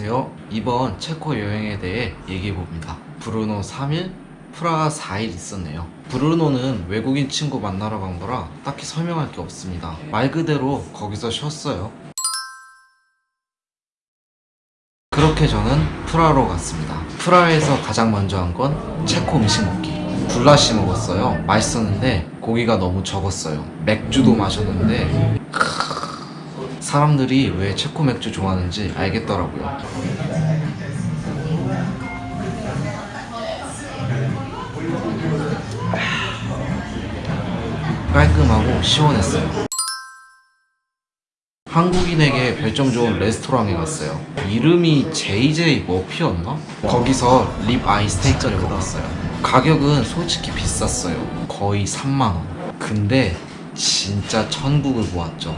안녕하세요. 이번 체코 여행에 대해 얘기해봅니다. 브루노 3일, 프라하 4일 있었네요. 브루노는 외국인 친구 만나러 간 거라 딱히 설명할 게 없습니다. 말 그대로 거기서 쉬었어요. 그렇게 저는 프라하로 갔습니다. 프라하에서 가장 먼저 한 건 체코 음식 먹기. 굴라시 먹었어요. 맛있었는데 고기가 너무 적었어요. 맥주도 마셨는데 크으, 사람들이 왜 체코 맥주 좋아하는지 알겠더라고요. 깔끔하고 시원했어요. 한국인에게 별점 좋은 레스토랑에 갔어요. 이름이 JJ 머피였나? 거기서 립 아이 스테이크를 먹었어요. 가격은 솔직히 비쌌어요. 거의 3만원. 근데 진짜 천국을 보았죠.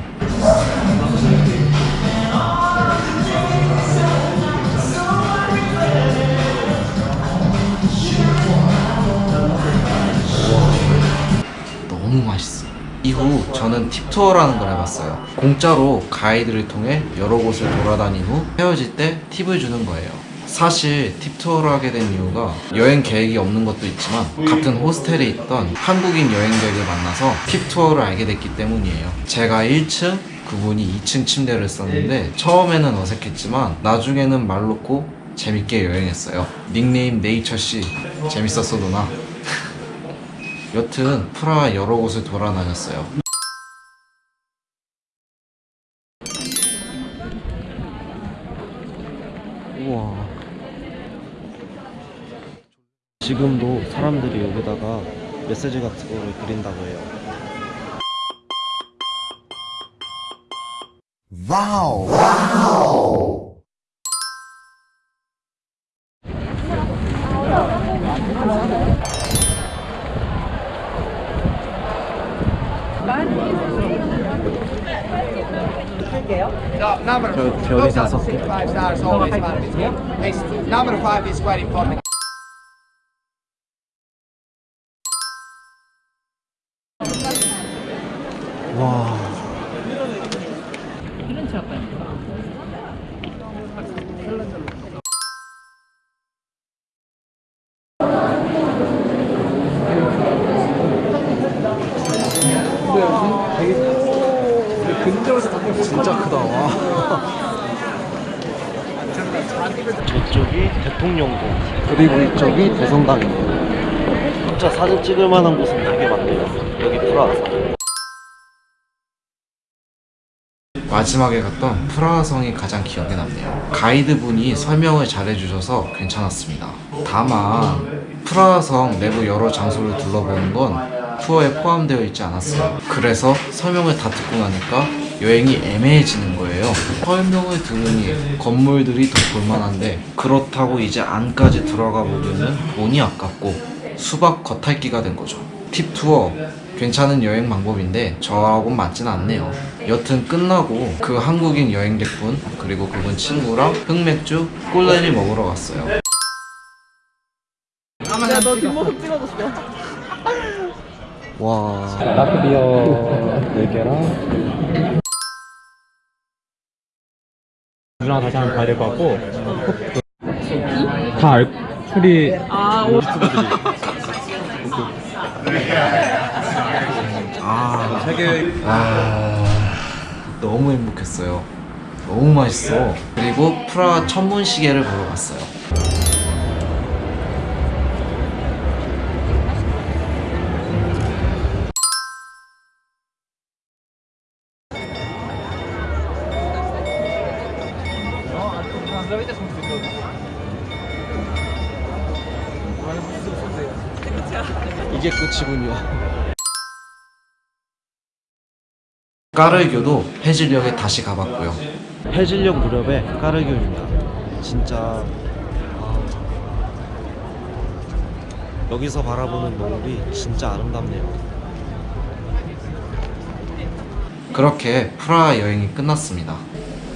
너무 맛있어. 이후 저는 팁투어라는 걸 해봤어요. 공짜로 가이드를 통해 여러 곳을 돌아다닌 후 헤어질 때 팁을 주는 거예요. 사실 팁투어를 하게 된 이유가 여행 계획이 없는 것도 있지만 같은 호스텔에 있던 한국인 여행객을 만나서 팁투어를 알게 됐기 때문이에요. 제가 1층, 그분이 2층 침대를 썼는데 처음에는 어색했지만 나중에는 말 놓고 재밌게 여행했어요. 닉네임 네이처씨 재밌었어 누나. 여튼 프라하 여러 곳을 돌아다녔어요. 우와. 지금도 사람들이 여기다가 메시지 같은 거를 그린다고 해요. 저별 이 다섯 개. five stars always one number five is quite important. 와. 진짜 크다. 와. 저쪽이 대통령궁 그리고 이쪽이 대성당이에요. 진짜 사진 찍을 만한 곳은 되게 많네요. 여기 프라하성. 마지막에 갔던 프라하 성이 가장 기억에 남네요. 가이드분이 설명을 잘 해주셔서 괜찮았습니다. 다만 프라하 성 내부 여러 장소를 둘러보는 건 투어에 포함되어 있지 않았어요. 그래서 설명을 다 듣고 나니까 여행이 애매해지는 거예요. 설명을 들으니 건물들이 더 볼만한데 그렇다고 이제 안까지 들어가 보기에는 돈이 아깝고 수박 겉핥기가 된 거죠. 팁 투어 괜찮은 여행 방법인데 저하고는 맞진 않네요. 여튼 끝나고 그 한국인 여행객분 그리고 그분 친구랑 흑맥주 꿀레리 먹으러 갔어요. 야너 뒷모습 찍어줬어 와. 라크비어 4개랑 누나 다시 한번 봐야 될 것 같고 다 알, 풀이 아 오. 아, 아, 너무 행복했어요. 너무 맛있어. 그리고 프라 천문 시계를 보러 갔어요. 이게 끝이군요. 까르교도 해질녘에 다시 가봤고요. 해질녘 무렵에 까르교입니다. 진짜 아, 여기서 바라보는 노을이 진짜 아름답네요. 그렇게 프라하 여행이 끝났습니다.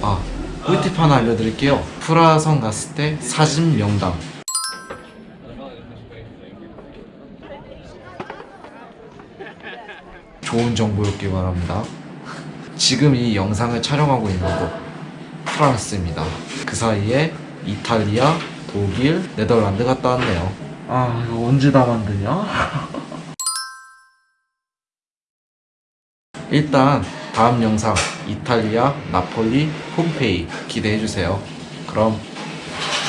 아, 꿀팁 하나 알려드릴게요. 프라하 성 갔을 때 사진 명당. 좋은 정보였길 바랍니다. 지금 이 영상을 촬영하고 있는 곳 프랑스입니다. 그 사이에 이탈리아, 독일, 네덜란드 갔다 왔네요. 아 이거 언제 다 만드냐? 일단 다음 영상 이탈리아 나폴리 폼페이 기대해주세요. 그럼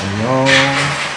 안녕.